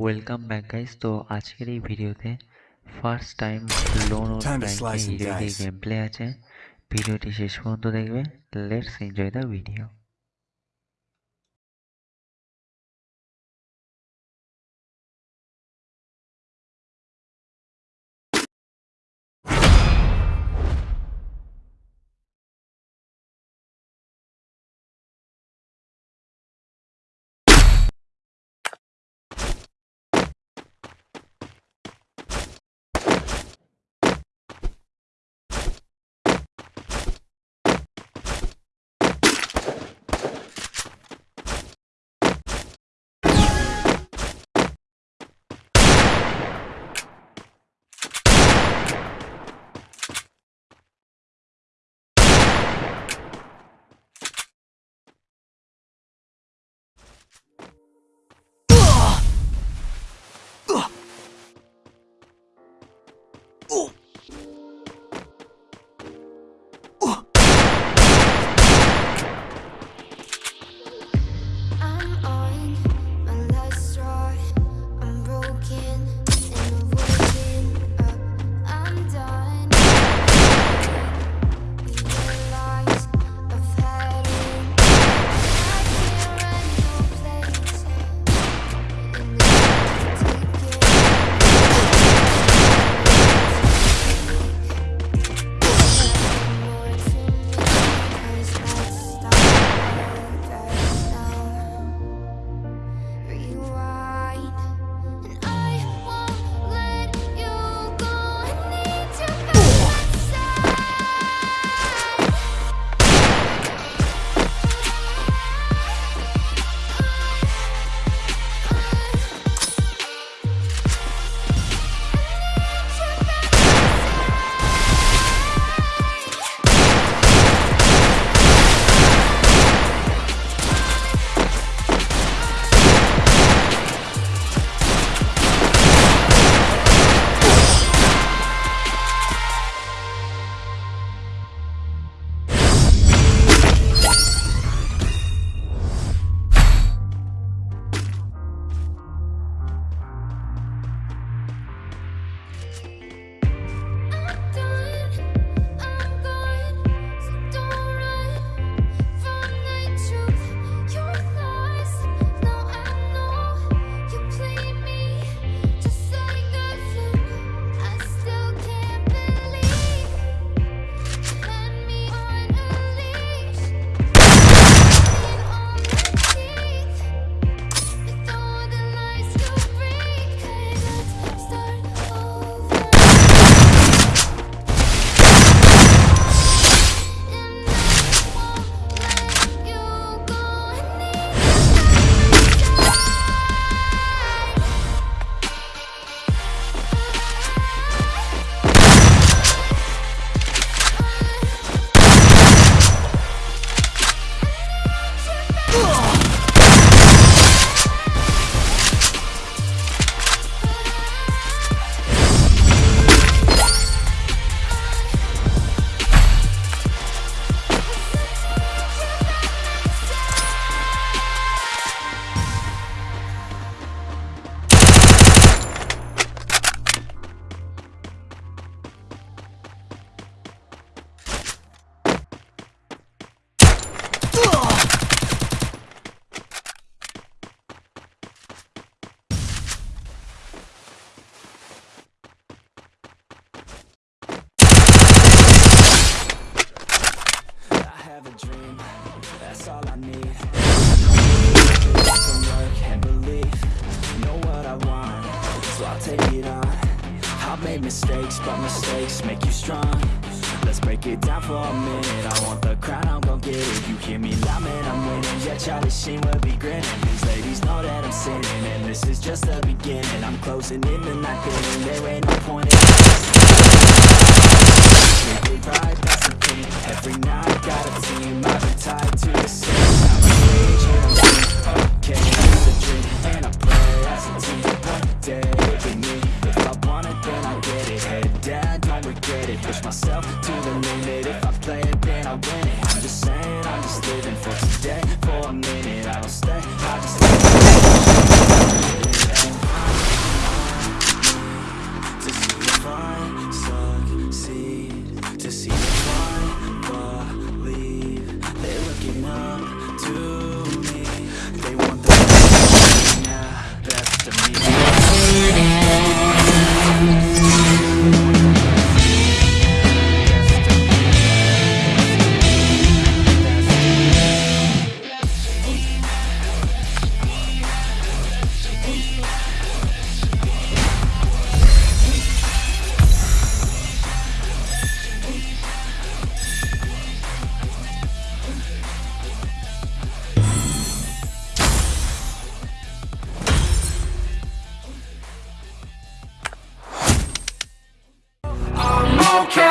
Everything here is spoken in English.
Welcome back guys তো আজকের এই ভিডিওতে ফার্স্ট টাইম লোন ও হিরো to প্র্যাঙ্কে slice and হিরোইকের dice. গেম প্লে আছে। ভিডিওটি শেষ পর্যন্ত দেখবে। Let's enjoy the video I'll take it on. I've made mistakes, but mistakes make you strong. Let's break it down for a minute. I want the crown, I'm gon' get it. You hear me loud, man, I'm winning. Yeah, Charlie Sheen will be grinning. These ladies know that I'm sinning, and this is just the beginning. I'm closing in the night, and there ain't no point in it right, that's get it. Head down, don't regret it. Push myself to the limit. If I play it, then I win it. I'm just saying, I'm just living for today. For a minute, I don't stay, I just okay